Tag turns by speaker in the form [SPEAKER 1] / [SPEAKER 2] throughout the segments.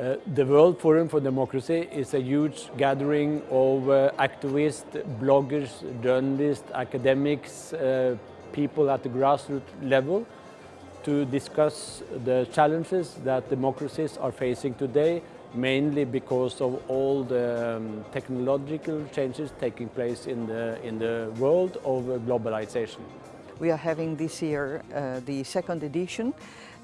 [SPEAKER 1] Uh, the World Forum for Democracy is a huge gathering of uh, activists, bloggers, journalists, academics, uh, people at the grassroots level to discuss the challenges that democracies are facing today, mainly because of all the um, technological changes taking place in the, in the world of globalization.
[SPEAKER 2] We are having this year uh, the second edition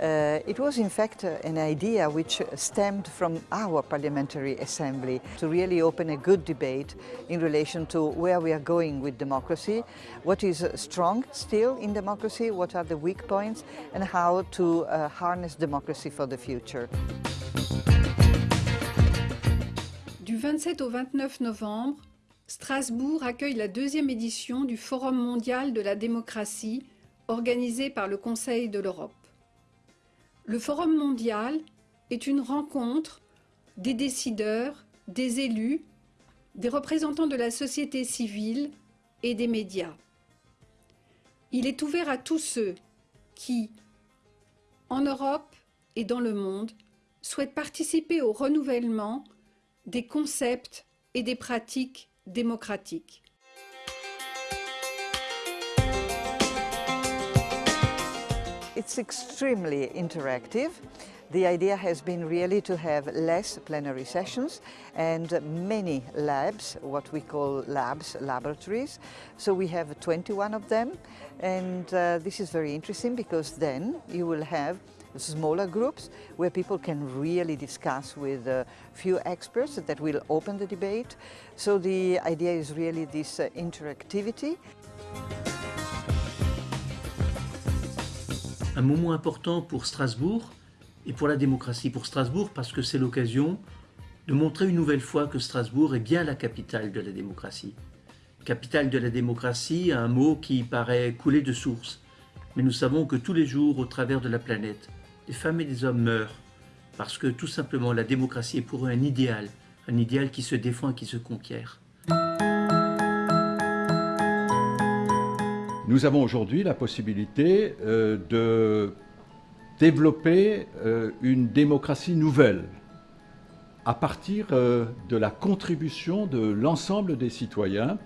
[SPEAKER 2] uh, it was in fact uh, an idea which stemmed from our Parliamentary Assembly to really open a good debate in relation to where we are going with democracy, what is strong still in democracy, what are the weak points and how to uh, harness democracy for the future.
[SPEAKER 3] Du 27 au 29 novembre, Strasbourg accueille la deuxième édition du Forum mondial de la démocratie organisé par le Conseil de l'Europe. Le Forum mondial est une rencontre des décideurs, des élus, des représentants de la société civile et des médias. Il est ouvert à tous ceux qui, en Europe et dans le monde, souhaitent participer au renouvellement des concepts et des pratiques démocratiques.
[SPEAKER 2] It's extremely interactive. The idea has been really to have less plenary sessions and many labs, what we call labs, laboratories. So we have 21 of them and uh, this is very interesting because then you will have smaller groups where people can really discuss with a few experts that will open the debate. So the idea is really this uh, interactivity.
[SPEAKER 4] un moment important pour Strasbourg et pour la démocratie. Pour Strasbourg parce que c'est l'occasion de montrer une nouvelle fois que Strasbourg est bien la capitale de la démocratie. Capitale de la démocratie, un mot qui paraît couler de source. Mais nous savons que tous les jours, au travers de la planète, des femmes et des hommes meurent parce que tout simplement la démocratie est pour eux un idéal, un idéal qui se défend et qui se conquiert.
[SPEAKER 5] Nous avons aujourd'hui la possibilité euh, de développer euh, une démocratie nouvelle à partir euh, de la contribution de l'ensemble des citoyens,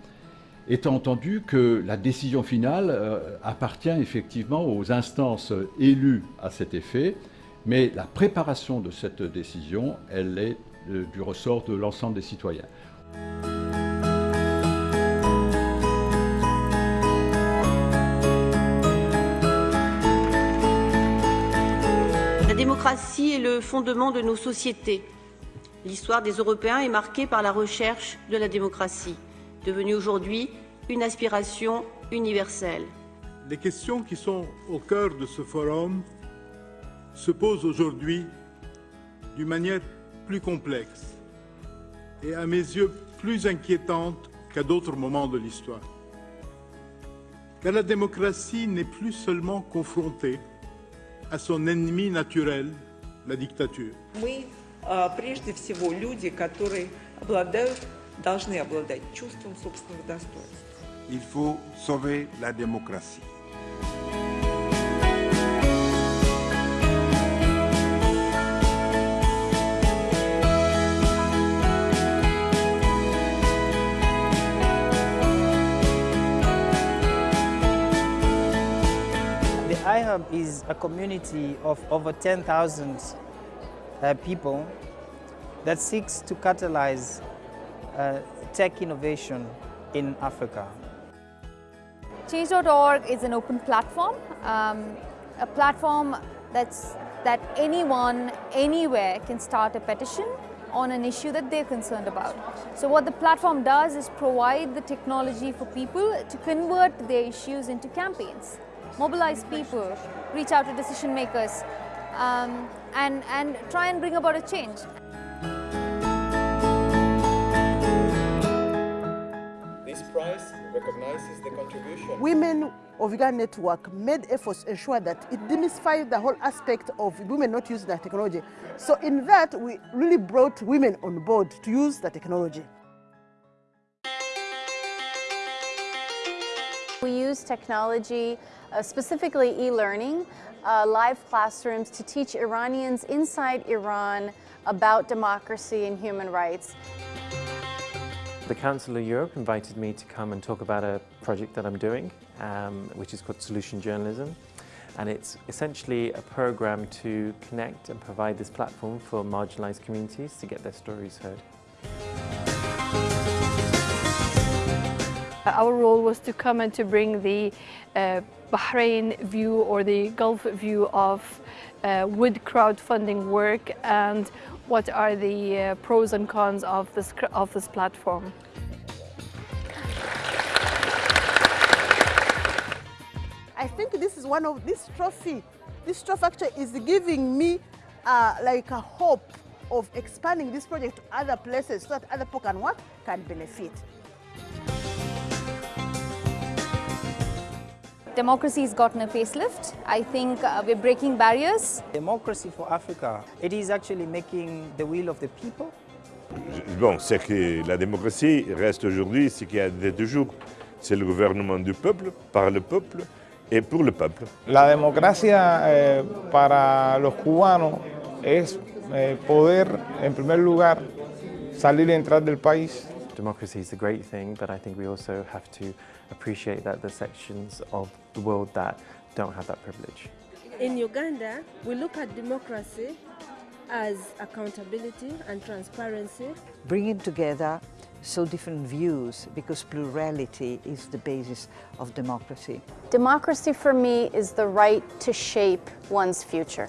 [SPEAKER 5] étant entendu que la décision finale appartient effectivement aux instances élues à cet effet, mais la préparation de cette décision, elle est du ressort de l'ensemble des citoyens.
[SPEAKER 6] La démocratie est le fondement de nos sociétés. L'histoire des Européens est marquée par la recherche de la démocratie, devenue aujourd'hui une aspiration universelle.
[SPEAKER 7] Les questions qui sont au cœur de ce forum se posent aujourd'hui d'une manière plus complexe et à mes yeux plus inquiétante qu'à d'autres moments de l'histoire. Car la démocratie n'est plus seulement confrontée à son ennemi naturel, la dictature.
[SPEAKER 8] Мы, прежде всего, люди, которые обладают, должны обладать чувством собственного достоинства.
[SPEAKER 9] Il faut sauver la démocratie.
[SPEAKER 10] iHub is a community of over 10,000 uh, people that seeks to catalyze uh, tech innovation in Africa.
[SPEAKER 11] Change.org is an open platform, um, a platform that's, that anyone, anywhere can start a petition on an issue that they're concerned about. So what the platform does is provide the technology for people to convert their issues into campaigns mobilize people, reach out to decision makers, um, and, and try and bring about a change.
[SPEAKER 12] This recognizes the contribution.
[SPEAKER 13] Women of Uganda Network made efforts to ensure that it demystified the whole aspect of women not using the technology. So in that, we really brought women on board to use the technology.
[SPEAKER 14] We use technology, uh, specifically e-learning, uh, live classrooms to teach Iranians inside Iran about democracy and human rights.
[SPEAKER 15] The Council of Europe invited me to come and talk about a project that I'm doing, um, which is called Solution Journalism. And it's essentially a program to connect and provide this platform for marginalized communities to get their stories heard.
[SPEAKER 16] Our role was to come and to bring the uh, Bahrain view or the Gulf view of uh, would crowdfunding work and what are the uh, pros and cons of this, of this platform.
[SPEAKER 13] I think this is one of this trophy. This trophy actually is giving me uh, like a hope of expanding this project to other places so that other people can what can benefit.
[SPEAKER 11] Democracy's gotten a facelift. I think uh, we're breaking barriers.
[SPEAKER 10] Democracy for Africa, it is actually making the will of the people.
[SPEAKER 17] Bon, c'est que la démocratie reste aujourd'hui ce qu'il y a de toujours. C'est le gouvernement du peuple, par le peuple et pour le peuple.
[SPEAKER 18] La democracia eh, para los cubanos es eh, poder, en primer lugar, salir y entrar del país.
[SPEAKER 15] Democracy is a great thing, but I think we also have to appreciate that the sections of the world that don't have that privilege.
[SPEAKER 19] In Uganda, we look at democracy as accountability and transparency.
[SPEAKER 2] Bringing together so different views because plurality is the basis of democracy.
[SPEAKER 14] Democracy for me is the right to shape one's future.